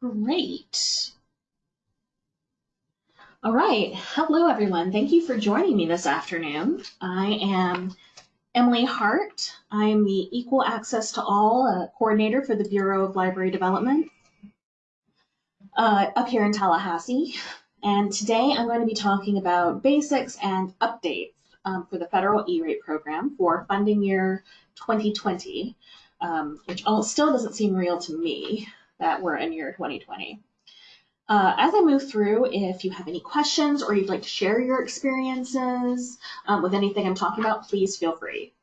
Great. All right. Hello, everyone. Thank you for joining me this afternoon. I am Emily Hart. I am the Equal Access to All uh, Coordinator for the Bureau of Library Development uh, up here in Tallahassee. And today I'm going to be talking about basics and updates um, for the federal E-rate program for funding year 2020, um, which still doesn't seem real to me that we're in year 2020. Uh, as I move through, if you have any questions or you'd like to share your experiences um, with anything I'm talking about, please feel free.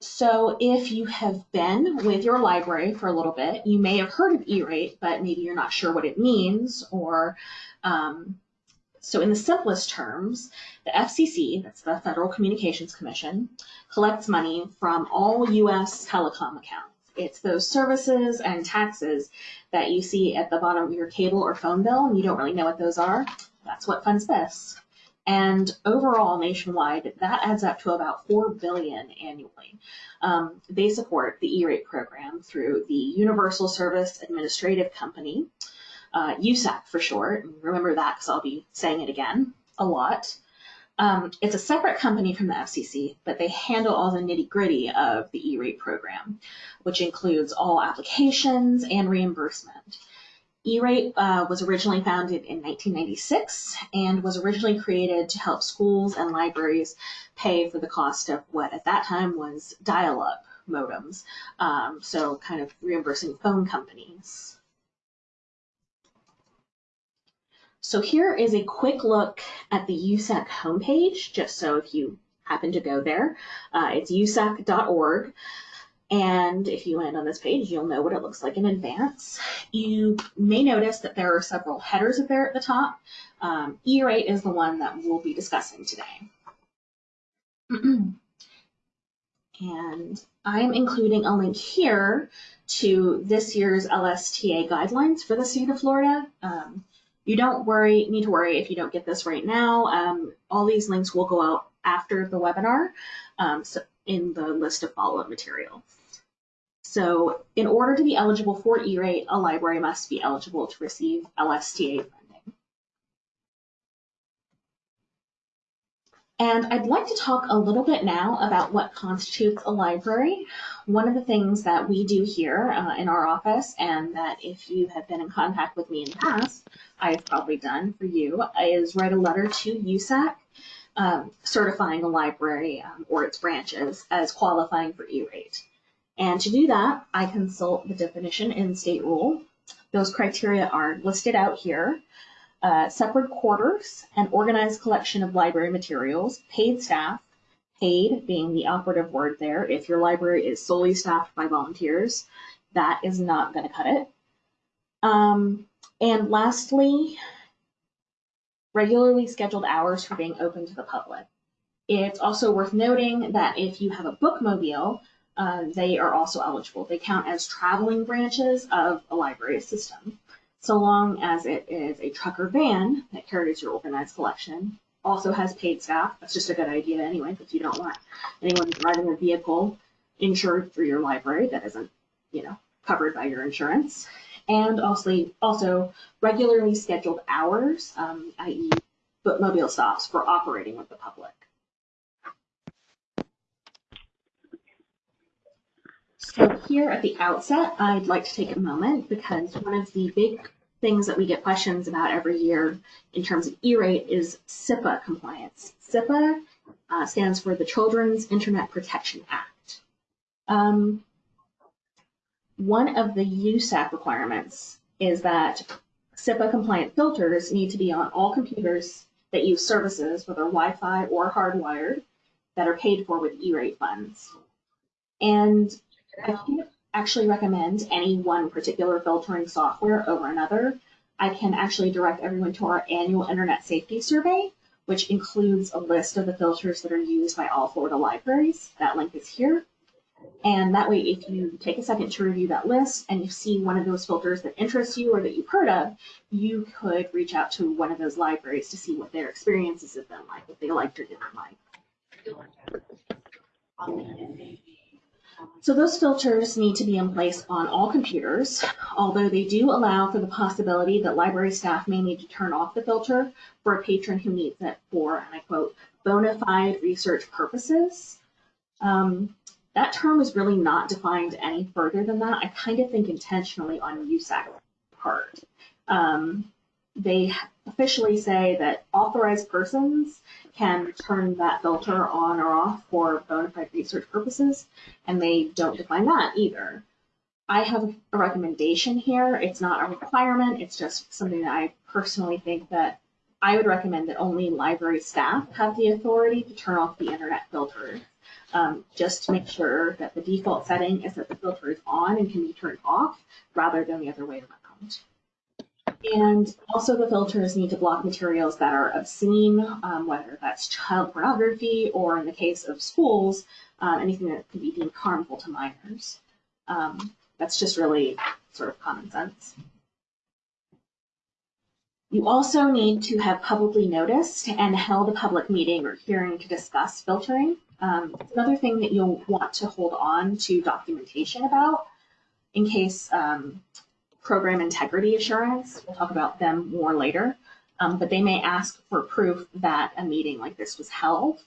So if you have been with your library for a little bit, you may have heard of E-rate, but maybe you're not sure what it means or um, so in the simplest terms, the FCC, that's the Federal Communications Commission, collects money from all U.S. telecom accounts. It's those services and taxes that you see at the bottom of your cable or phone bill and you don't really know what those are. That's what funds this. And overall, nationwide, that adds up to about four billion annually. Um, they support the E-rate program through the Universal Service Administrative Company, uh, USAC for short. Remember that because I'll be saying it again a lot. Um, it's a separate company from the FCC, but they handle all the nitty gritty of the E-rate program, which includes all applications and reimbursement. E-rate uh, was originally founded in 1996 and was originally created to help schools and libraries pay for the cost of what at that time was dial-up modems, um, so kind of reimbursing phone companies. So here is a quick look at the USAC homepage, just so if you happen to go there, uh, it's usac.org. And if you land on this page, you'll know what it looks like in advance. You may notice that there are several headers up there at the top. Um, E-rate is the one that we'll be discussing today. and I'm including a link here to this year's LSTA guidelines for the state of Florida. Um, you don't worry, need to worry if you don't get this right now. Um, all these links will go out after the webinar um, so in the list of follow-up material. So in order to be eligible for E-rate, a library must be eligible to receive LSTA funding. And I'd like to talk a little bit now about what constitutes a library. One of the things that we do here uh, in our office, and that if you have been in contact with me in the past, I've probably done for you, is write a letter to USAC um, certifying a library um, or its branches as qualifying for E-rate. And to do that, I consult the definition in state rule. Those criteria are listed out here. Uh, separate quarters, an organized collection of library materials, paid staff, paid being the operative word there. If your library is solely staffed by volunteers, that is not going to cut it. Um, and lastly, regularly scheduled hours for being open to the public. It's also worth noting that if you have a bookmobile, uh, they are also eligible. They count as traveling branches of a library system, so long as it is a truck or van that carries your organized collection, also has paid staff. That's just a good idea anyway, because you don't want anyone driving a vehicle insured through your library that isn't, you know, covered by your insurance. And also, also regularly scheduled hours, um, i.e. bookmobile stops for operating with the public. So here at the outset, I'd like to take a moment because one of the big things that we get questions about every year in terms of E-rate is CIPA compliance. CIPA uh, stands for the Children's Internet Protection Act. Um, one of the USAC requirements is that CIPA compliant filters need to be on all computers that use services, whether Wi-Fi or hardwired, that are paid for with E-rate funds. And I can't actually recommend any one particular filtering software over another. I can actually direct everyone to our annual Internet Safety Survey, which includes a list of the filters that are used by all Florida libraries. That link is here. And that way, if you take a second to review that list and you see one of those filters that interests you or that you've heard of, you could reach out to one of those libraries to see what their experiences have been like, what they liked or didn't like. So those filters need to be in place on all computers, although they do allow for the possibility that library staff may need to turn off the filter for a patron who needs it for, and I quote, bona fide research purposes. Um, that term is really not defined any further than that. I kind of think intentionally on USAC part. Um, they officially say that authorized persons can turn that filter on or off for bona fide research purposes, and they don't define that either. I have a recommendation here. It's not a requirement. It's just something that I personally think that I would recommend that only library staff have the authority to turn off the internet filter, um, just to make sure that the default setting is that the filter is on and can be turned off rather than the other way around. And also the filters need to block materials that are obscene, um, whether that's child pornography or in the case of schools, uh, anything that could be deemed harmful to minors. Um, that's just really sort of common sense. You also need to have publicly noticed and held a public meeting or hearing to discuss filtering. Um, another thing that you'll want to hold on to documentation about in case um, program integrity assurance. We'll talk about them more later. Um, but they may ask for proof that a meeting like this was held.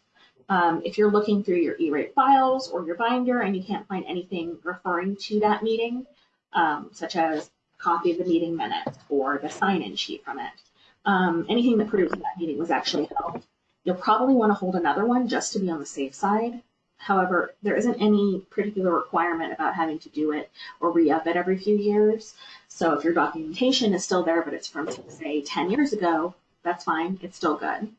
Um, if you're looking through your E-rate files or your binder and you can't find anything referring to that meeting, um, such as a copy of the meeting minutes or the sign-in sheet from it, um, anything that proves that meeting was actually held, you'll probably want to hold another one just to be on the safe side. However, there isn't any particular requirement about having to do it or re-up it every few years. So if your documentation is still there, but it's from, say, 10 years ago, that's fine. It's still good.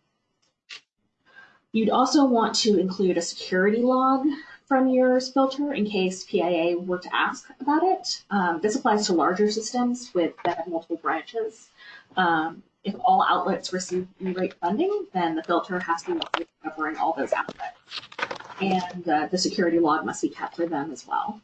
You'd also want to include a security log from your filter in case PIA were to ask about it. Um, this applies to larger systems with that have multiple branches. Um, if all outlets receive E-rate funding, then the filter has to be covering all those outlets and uh, the security log must be kept for them as well.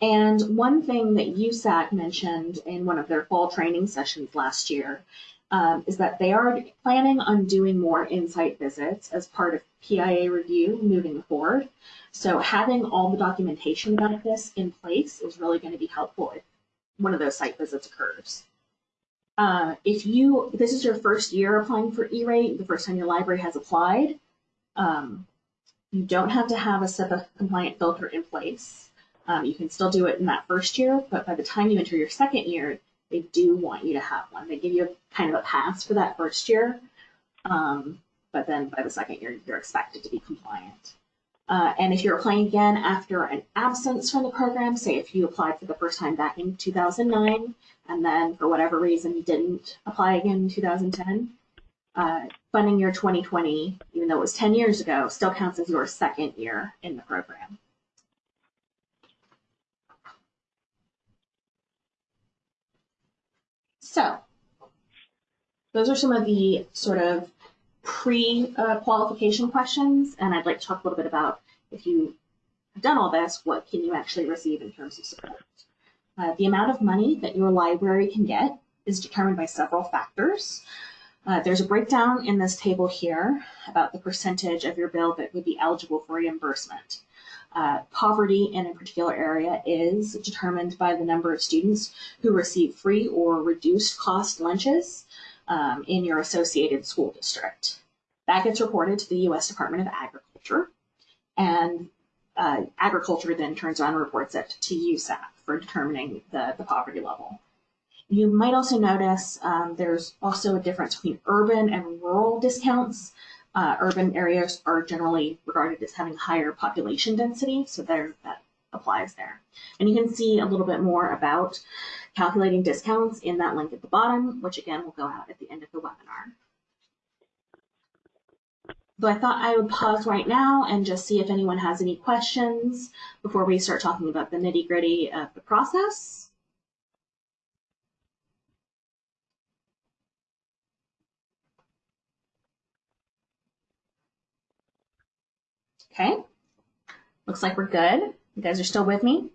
And one thing that USAC mentioned in one of their fall training sessions last year um, is that they are planning on doing more insight visits as part of PIA review moving forward. So having all the documentation about this in place is really going to be helpful if one of those site visits occurs. Uh, if you, this is your first year applying for E-rate, the first time your library has applied, um, you don't have to have a CIPA compliant filter in place. Um, you can still do it in that first year, but by the time you enter your second year, they do want you to have one. They give you a, kind of a pass for that first year, um, but then by the second year, you're expected to be compliant. Uh, and if you're applying again after an absence from the program, say if you applied for the first time back in 2009, and then for whatever reason you didn't apply again in 2010, uh, funding year 2020, even though it was 10 years ago, still counts as your second year in the program. So those are some of the sort of pre-qualification questions, and I'd like to talk a little bit about if you have done all this, what can you actually receive in terms of support? Uh, the amount of money that your library can get is determined by several factors. Uh, there's a breakdown in this table here about the percentage of your bill that would be eligible for reimbursement. Uh, poverty in a particular area is determined by the number of students who receive free or reduced cost lunches um, in your associated school district. That gets reported to the U.S. Department of Agriculture, and uh, agriculture then turns around and reports it to USAC for determining the, the poverty level. You might also notice um, there's also a difference between urban and rural discounts. Uh, urban areas are generally regarded as having higher population density, so there that applies there. And you can see a little bit more about calculating discounts in that link at the bottom, which again will go out at the end of the webinar. So I thought I would pause right now and just see if anyone has any questions before we start talking about the nitty gritty of the process. Okay, looks like we're good. You guys are still with me?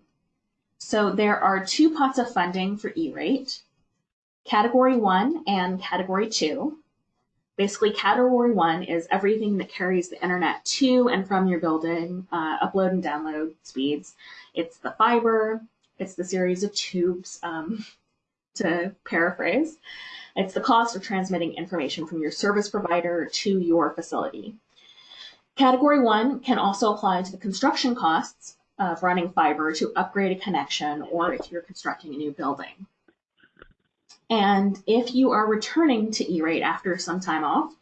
So there are two pots of funding for E-rate, Category 1 and Category 2. basically category one is everything that carries the internet to and from your building, uh, upload and download speeds. It's the fiber, it's the series of tubes, um, to paraphrase. It's the cost of transmitting information from your service provider to your facility. Category one can also apply to the construction costs of running fiber to upgrade a connection or if you're constructing a new building. And if you are returning to E-rate after some time off,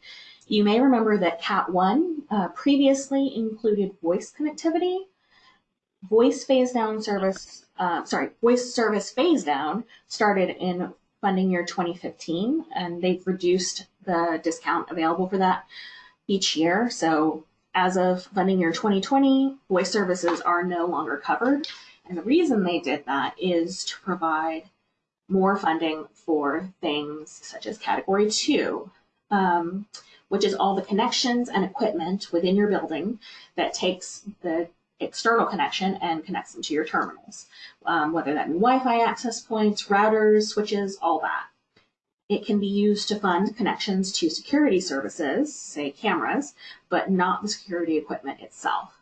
you may remember that Cat 1 uh, previously included voice connectivity. Voice phase down service, uh, sorry, voice service phase down started in funding year 2015, and they've reduced the discount available for that each year. So as of funding year 2020, voice services are no longer covered. And the reason they did that is to provide more funding for things such as category two, um, which is all the connections and equipment within your building that takes the external connection and connects them to your terminals, um, whether that be Wi-Fi access points, routers, switches, all that. It can be used to fund connections to security services, say cameras, but not the security equipment itself.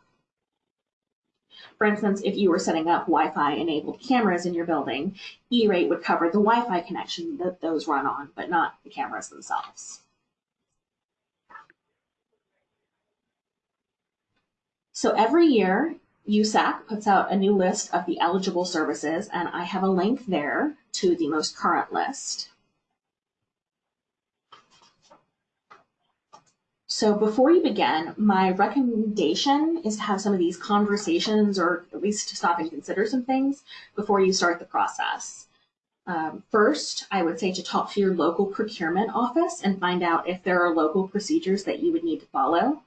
For instance, if you were setting up Wi-Fi enabled cameras in your building, E-rate would cover the Wi-Fi connection that those run on, but not the cameras themselves. So every year, USAC puts out a new list of the eligible services, and I have a link there to the most current list. So before you begin, my recommendation is to have some of these conversations or at least to stop and consider some things before you start the process. Um, first, I would say to talk to your local procurement office and find out if there are local procedures that you would need to follow.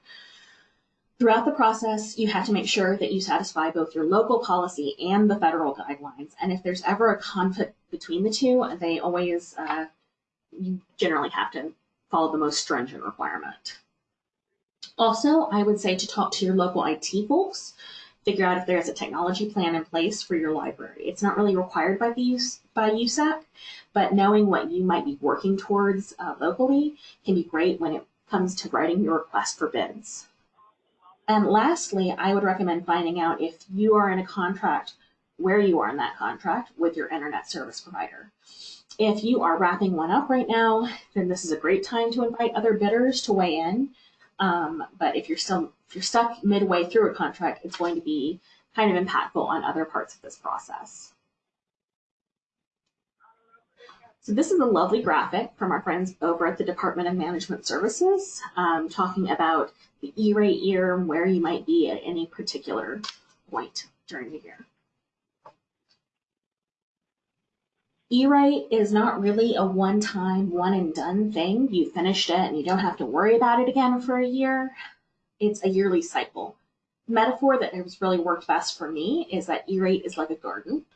Throughout the process, you have to make sure that you satisfy both your local policy and the federal guidelines. And if there's ever a conflict between the two, they always, uh, you generally have to follow the most stringent requirement. Also, I would say to talk to your local IT folks, figure out if there's a technology plan in place for your library. It's not really required by the by USAC, but knowing what you might be working towards uh, locally can be great when it comes to writing your request for bids. And lastly, I would recommend finding out if you are in a contract, where you are in that contract with your internet service provider. If you are wrapping one up right now, then this is a great time to invite other bidders to weigh in um, but if you're still if you're stuck midway through a contract, it's going to be kind of impactful on other parts of this process. So this is a lovely graphic from our friends over at the Department of Management Services, um, talking about the E-rate year and where you might be at any particular point during the year. E-rate is not really a one-time, one-and-done thing. You finished it and you don't have to worry about it again for a year. It's a yearly cycle. The metaphor that has really worked best for me is that E-rate is like a garden.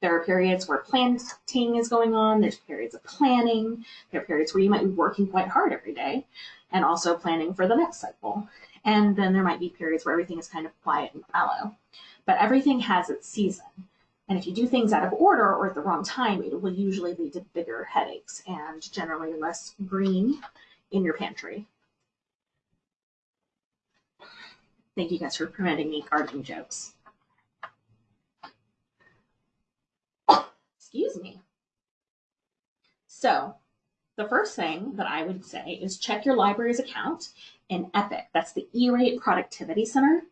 There are periods where planting is going on, there's periods of planning, there are periods where you might be working quite hard every day and also planning for the next cycle. And then there might be periods where everything is kind of quiet and fallow. But everything has its season. And if you do things out of order or at the wrong time, it will usually lead to bigger headaches and generally less green in your pantry. Thank you guys for preventing me gardening jokes. Excuse me. So the first thing that I would say is check your library's account in EPIC. That's the E-Rate Productivity Center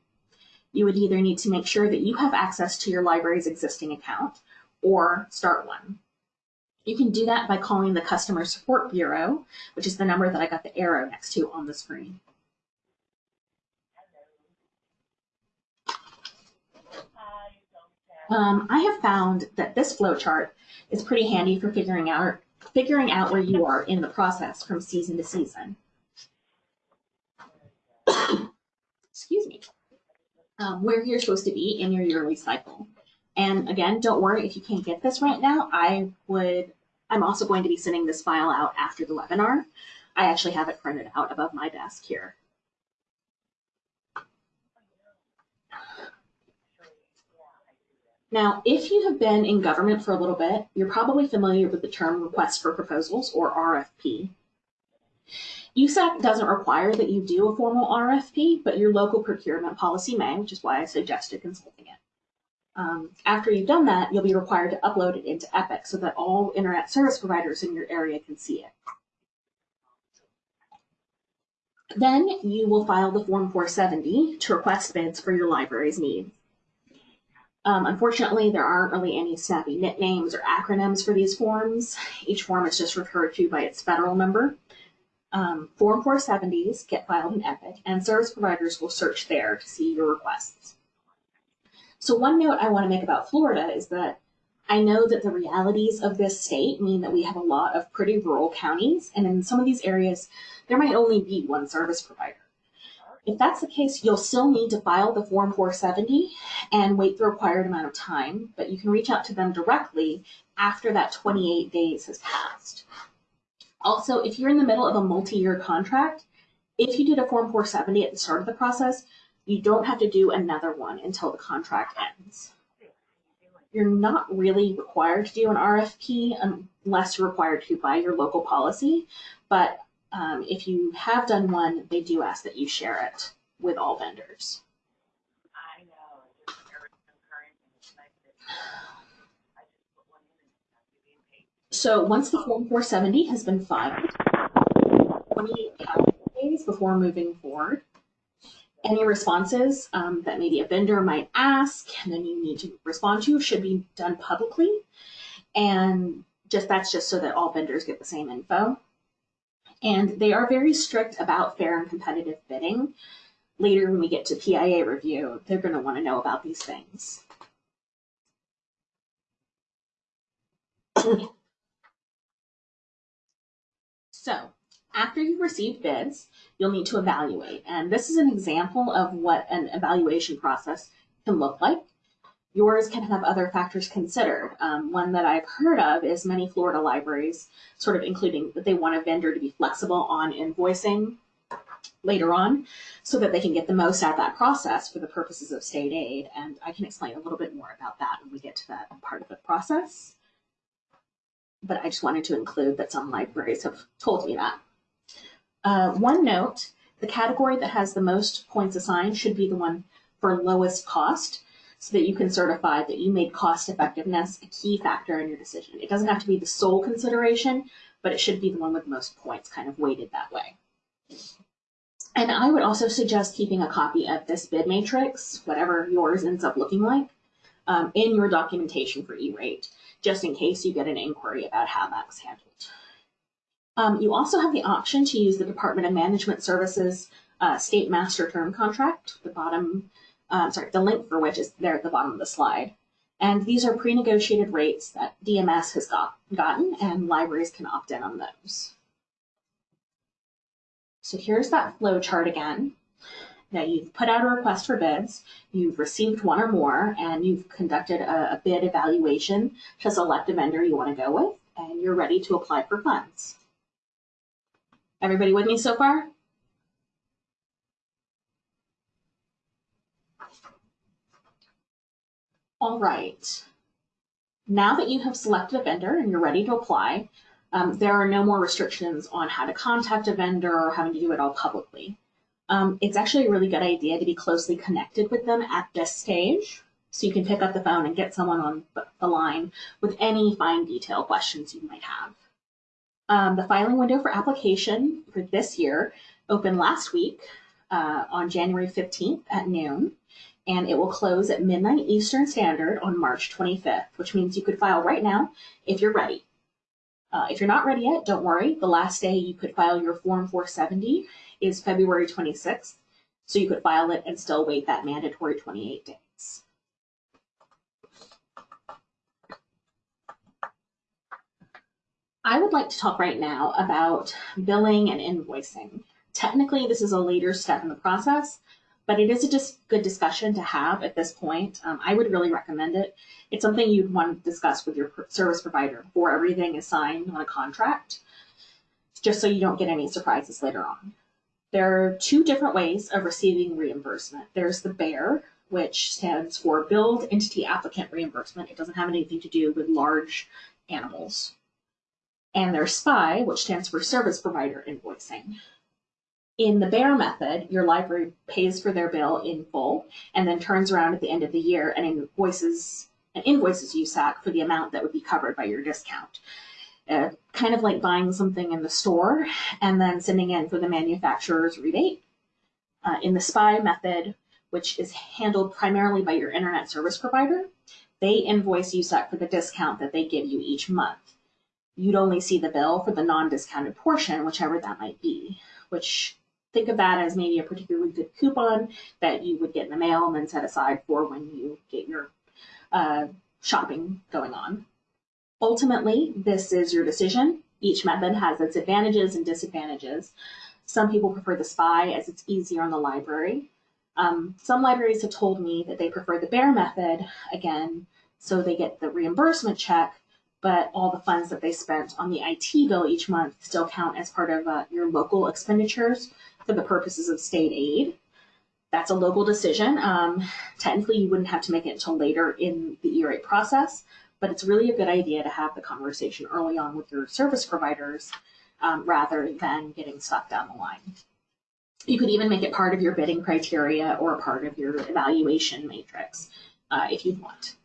you would either need to make sure that you have access to your library's existing account or start one. You can do that by calling the Customer Support Bureau, which is the number that I got the arrow next to on the screen. Um, I have found that this flowchart is pretty handy for figuring out figuring out where you are in the process from season to season. Excuse me um, where you're supposed to be in your yearly cycle. And again, don't worry if you can't get this right now. I would, I'm also going to be sending this file out after the webinar. I actually have it printed out above my desk here. Now, if you have been in government for a little bit, you're probably familiar with the term request for proposals or RFP. USAC doesn't require that you do a formal RFP, but your local procurement policy may, which is why I suggested consulting it. Um, after you've done that, you'll be required to upload it into Epic so that all internet service providers in your area can see it. Then you will file the Form 470 to request bids for your library's needs. Um, unfortunately, there aren't really any snappy nicknames or acronyms for these forms. Each form is just referred to by its federal number. Um, form 470s get filed in Epic, and service providers will search there to see your requests. So one note I want to make about Florida is that I know that the realities of this state mean that we have a lot of pretty rural counties, and in some of these areas, there might only be one service provider. If that's the case, you'll still need to file the Form 470 and wait the required amount of time, but you can reach out to them directly after that 28 days has passed. Also, if you're in the middle of a multi-year contract, if you did a Form 470 at the start of the process, you don't have to do another one until the contract ends. You're not really required to do an RFP unless you're required to by your local policy, but um, if you have done one, they do ask that you share it with all vendors. I know, it's very concurrent and it's nice that I just put one in and it's not being paid. So once the Form 470 has been filed, 28 calendar days before moving forward, any responses um, that maybe a vendor might ask and then you need to respond to should be done publicly. And just that's just so that all vendors get the same info. And they are very strict about fair and competitive bidding. Later, when we get to PIA review, they're going to want to know about these things. So, after you've received bids, you'll need to evaluate. And this is an example of what an evaluation process can look like. Yours can have other factors considered. Um, one that I've heard of is many Florida libraries, sort of including that they want a vendor to be flexible on invoicing later on so that they can get the most out of that process for the purposes of state aid. And I can explain a little bit more about that when we get to that part of the process. But I just wanted to include that some libraries have told me that. Uh, one note, the category that has the most points assigned should be the one for lowest cost so that you can certify that you made cost effectiveness a key factor in your decision. It doesn't have to be the sole consideration, but it should be the one with most points kind of weighted that way. And I would also suggest keeping a copy of this bid matrix, whatever yours ends up looking like, um, in your documentation for E-rate, just in case you get an inquiry about how that was handled. Um, you also have the option to use the Department of Management Services uh, State Master Term Contract, the bottom, uh, sorry, the link for which is there at the bottom of the slide. And these are pre-negotiated rates that DMS has got, gotten and libraries can opt in on those. So here's that flow chart again. Now you've put out a request for bids, you've received one or more, and you've conducted a, a bid evaluation to select a vendor you want to go with, and you're ready to apply for funds. Everybody with me so far? All right. Now that you have selected a vendor and you're ready to apply, um, there are no more restrictions on how to contact a vendor or having to do it all publicly. Um, it's actually a really good idea to be closely connected with them at this stage so you can pick up the phone and get someone on the line with any fine detail questions you might have. Um, the filing window for application for this year opened last week uh, on January 15th at noon, and it will close at midnight Eastern Standard on March 25th, which means you could file right now if you're ready. Uh, if you're not ready yet, don't worry. The last day you could file your Form 470 is February 26th, so you could file it and still wait that mandatory 28 days. I would like to talk right now about billing and invoicing. Technically, this is a later step in the process, but it is a dis good discussion to have at this point. Um, I would really recommend it. It's something you'd want to discuss with your service provider before everything is signed on a contract, just so you don't get any surprises later on. There are two different ways of receiving reimbursement. There's the BEAR, which stands for Billed Entity Applicant Reimbursement. It doesn't have anything to do with large animals and there's SPI, which stands for Service Provider Invoicing. In the bear method, your library pays for their bill in full and then turns around at the end of the year and invoices and invoices USAC for the amount that would be covered by your discount. Uh, kind of like buying something in the store and then sending in for the manufacturer's rebate. Uh, in the SPI method, which is handled primarily by your internet service provider, they invoice USAC for the discount that they give you each month. You'd only see the bill for the non-discounted portion, whichever that might be, which think of that as maybe a particularly good coupon that you would get in the mail and then set aside for when you get your uh, shopping going on. Ultimately, this is your decision. Each method has its advantages and disadvantages. Some people prefer the SPI as it's easier on the library. Um, some libraries have told me that they prefer the bear method, again, so they get the reimbursement check, but all the funds that they spent on the IT bill each month still count as part of uh, your local expenditures for the purposes of state aid. That's a local decision. Um, technically, you wouldn't have to make it until later in the E-rate process, but it's really a good idea to have the conversation early on with your service providers um, rather than getting stuck down the line. You could even make it part of your bidding criteria or part of your evaluation matrix uh, if you'd want.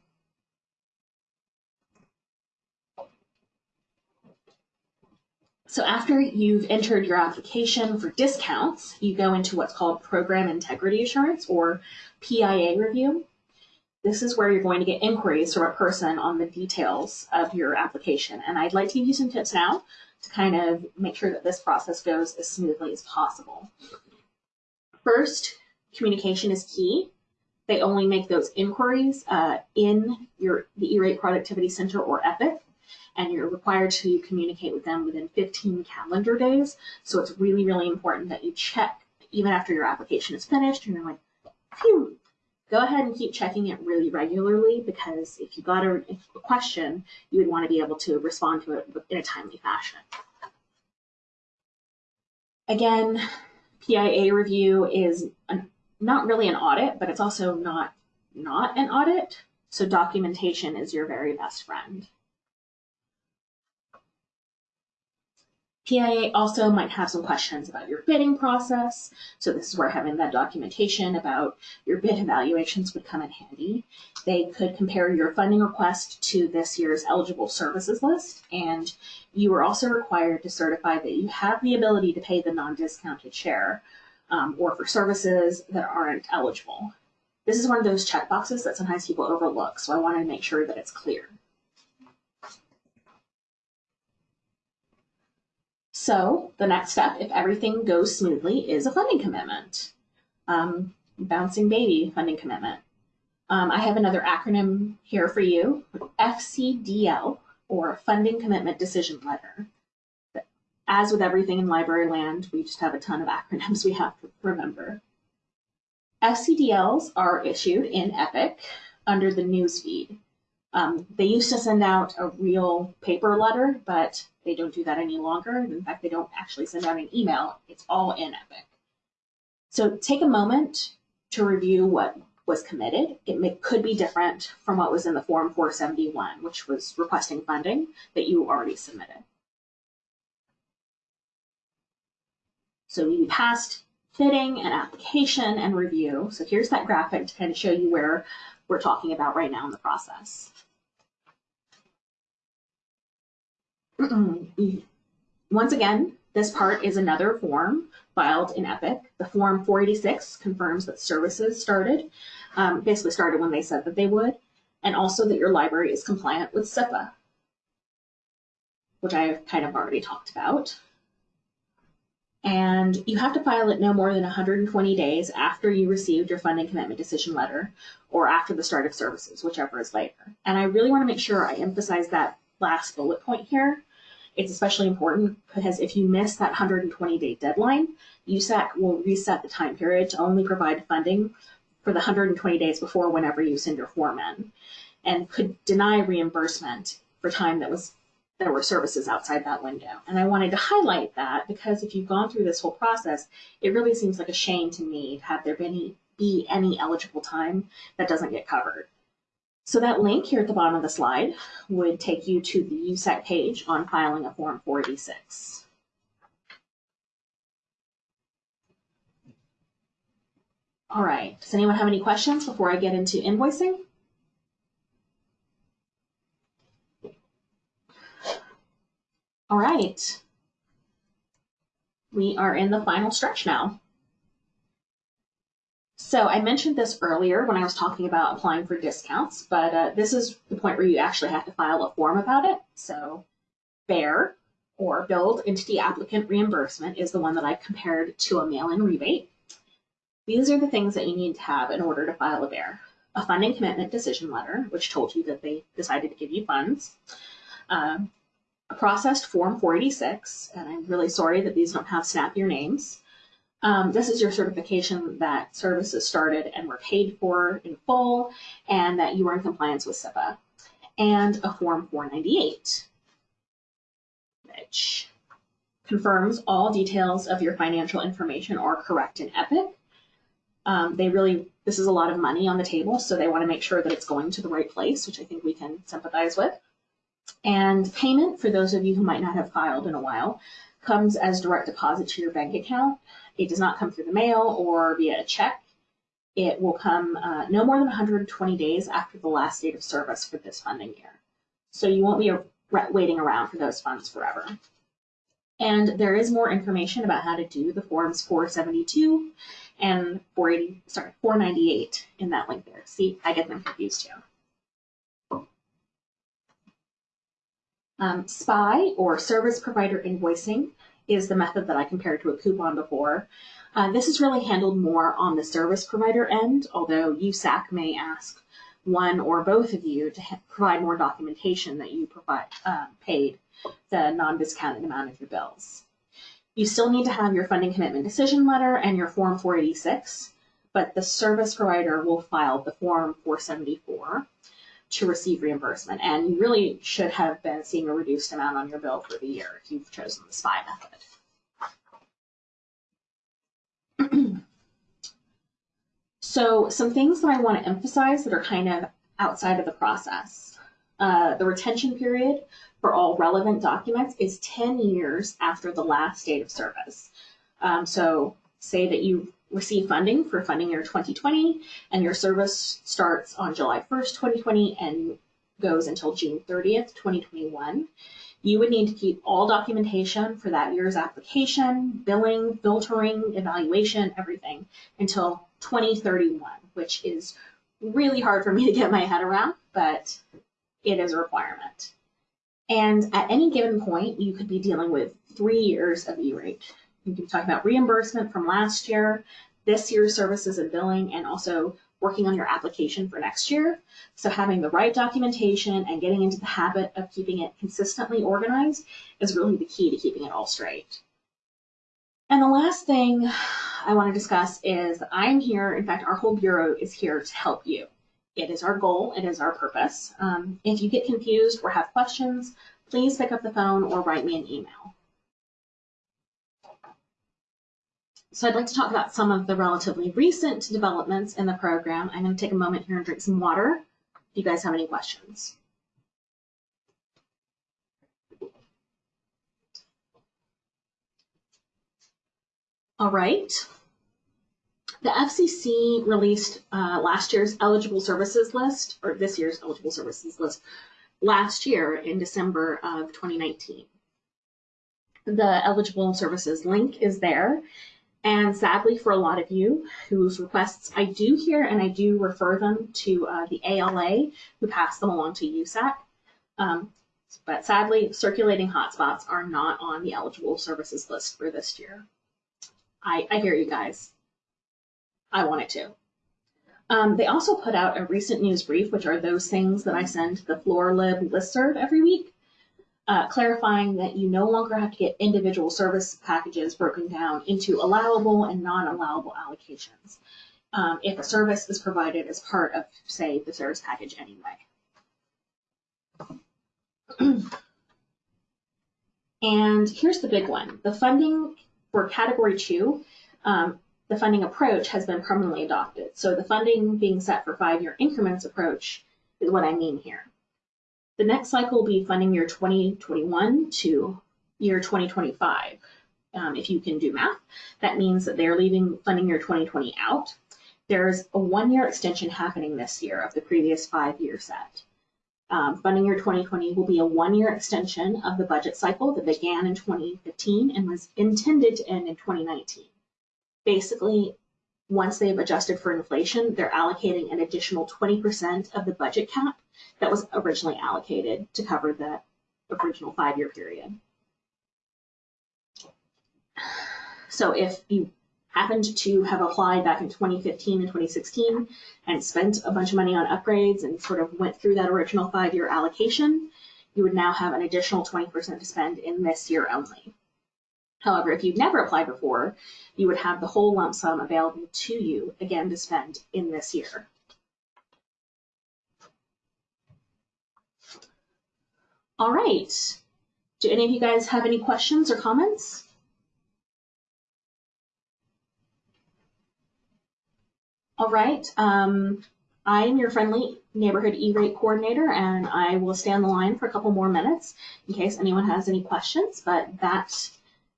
So after you've entered your application for discounts, you go into what's called Program Integrity Assurance or PIA review. This is where you're going to get inquiries from a person on the details of your application. And I'd like to give you some tips now to kind of make sure that this process goes as smoothly as possible. First, communication is key. They only make those inquiries uh, in your the E-Rate Productivity Center or EPIC, and you're required to communicate with them within 15 calendar days. So it's really, really important that you check even after your application is finished. And you're like, phew, go ahead and keep checking it really regularly because if you got a, a question, you would want to be able to respond to it in a timely fashion. Again, PIA review is an, not really an audit, but it's also not not an audit. So documentation is your very best friend. PIA also might have some questions about your bidding process. So this is where having that documentation about your bid evaluations would come in handy. They could compare your funding request to this year's eligible services list. And you are also required to certify that you have the ability to pay the non-discounted share um, or for services that aren't eligible. This is one of those checkboxes that sometimes people overlook. So I wanted to make sure that it's clear. So the next step, if everything goes smoothly, is a funding commitment. Um, bouncing baby funding commitment. Um, I have another acronym here for you, FCDL, or Funding Commitment Decision Letter. As with everything in library land, we just have a ton of acronyms we have to remember. FCDLs are issued in EPIC under the newsfeed. Um, they used to send out a real paper letter, but they don't do that any longer. In fact, they don't actually send out an email. It's all in Epic. So take a moment to review what was committed. It may, could be different from what was in the Form 471, which was requesting funding that you already submitted. So we passed fitting and application and review. So here's that graphic to kind of show you where we're talking about right now in the process. Once again, this part is another form filed in EPIC. The form 486 confirms that services started, um, basically started when they said that they would, and also that your library is compliant with CIPA, which I've kind of already talked about. And you have to file it no more than 120 days after you received your funding commitment decision letter or after the start of services, whichever is later. And I really want to make sure I emphasize that last bullet point here it's especially important because if you miss that 120 day deadline, USAC will reset the time period to only provide funding for the 120 days before whenever you send your form in and could deny reimbursement for time that was there were services outside that window. And I wanted to highlight that because if you've gone through this whole process, it really seems like a shame to me to have there been any, be any eligible time that doesn't get covered. So that link here at the bottom of the slide would take you to the USAC page on filing a Form 486. All right, does anyone have any questions before I get into invoicing? All right. We are in the final stretch now. So I mentioned this earlier when I was talking about applying for discounts, but uh, this is the point where you actually have to file a form about it. So BEAR, or Billed Entity Applicant Reimbursement, is the one that I compared to a mail-in rebate. These are the things that you need to have in order to file a BEAR. A funding commitment decision letter, which told you that they decided to give you funds. Um, a processed Form 486, and I'm really sorry that these don't have snappier names. Um, this is your certification that services started and were paid for in full and that you were in compliance with CIPA. And a Form 498, which confirms all details of your financial information are correct in Epic. Um, they really, this is a lot of money on the table, so they want to make sure that it's going to the right place, which I think we can sympathize with. And payment, for those of you who might not have filed in a while, comes as direct deposit to your bank account. It does not come through the mail or via a check. It will come uh, no more than 120 days after the last date of service for this funding year. So you won't be waiting around for those funds forever. And there is more information about how to do the forms 472 and 480, sorry, 498 in that link there. See, I get them confused too. Um, SPI or service provider invoicing is the method that I compared to a coupon before. Uh, this is really handled more on the service provider end, although USAC may ask one or both of you to provide more documentation that you provide uh, paid the non-discounted amount of your bills. You still need to have your funding commitment decision letter and your Form 486, but the service provider will file the Form 474 to receive reimbursement. And you really should have been seeing a reduced amount on your bill for the year if you've chosen the SPI method. so some things that I want to emphasize that are kind of outside of the process. Uh, the retention period for all relevant documents is 10 years after the last date of service. Um, so say that you receive funding for funding year 2020 and your service starts on July 1st, 2020 and goes until June 30th, 2021. You would need to keep all documentation for that year's application, billing, filtering, evaluation, everything until 2031, which is really hard for me to get my head around, but it is a requirement. And at any given point, you could be dealing with three years of E-rate. You can talk about reimbursement from last year, this year's services and billing, and also working on your application for next year. So having the right documentation and getting into the habit of keeping it consistently organized is really the key to keeping it all straight. And the last thing I want to discuss is I'm here, in fact, our whole Bureau is here to help you. It is our goal, it is our purpose. Um, if you get confused or have questions, please pick up the phone or write me an email. So I'd like to talk about some of the relatively recent developments in the program. I'm going to take a moment here and drink some water if you guys have any questions. All right. The FCC released uh, last year's eligible services list, or this year's eligible services list, last year in December of 2019. The eligible services link is there. And sadly, for a lot of you whose requests I do hear and I do refer them to uh, the ALA who pass them along to USAC. Um, but sadly, circulating hotspots are not on the eligible services list for this year. I, I hear you guys. I want it to. Um, they also put out a recent news brief, which are those things that I send to the FloorLib listserv every week, uh, clarifying that you no longer have to get individual service packages broken down into allowable and non-allowable allocations um, if a service is provided as part of, say, the service package anyway. and here's the big one. The funding for category two um, the funding approach has been permanently adopted. So the funding being set for five-year increments approach is what I mean here. The next cycle will be funding year 2021 to year 2025. Um, if you can do math, that means that they're leaving funding year 2020 out. there's a one-year extension happening this year of the previous five-year set. Um, funding year 2020 will be a one-year extension of the budget cycle that began in 2015 and was intended to end in 2019. Basically, once they've adjusted for inflation, they're allocating an additional 20% of the budget cap that was originally allocated to cover the original five-year period. So if you happened to have applied back in 2015 and 2016 and spent a bunch of money on upgrades and sort of went through that original five-year allocation, you would now have an additional 20% to spend in this year only. However, if you've never applied before, you would have the whole lump sum available to you again to spend in this year. All right. Do any of you guys have any questions or comments? All right. Um, I am your friendly neighborhood E-rate coordinator, and I will stay on the line for a couple more minutes in case anyone has any questions. But that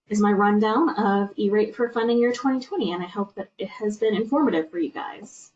is my rundown of E-rate for funding year 2020, and I hope that it has been informative for you guys.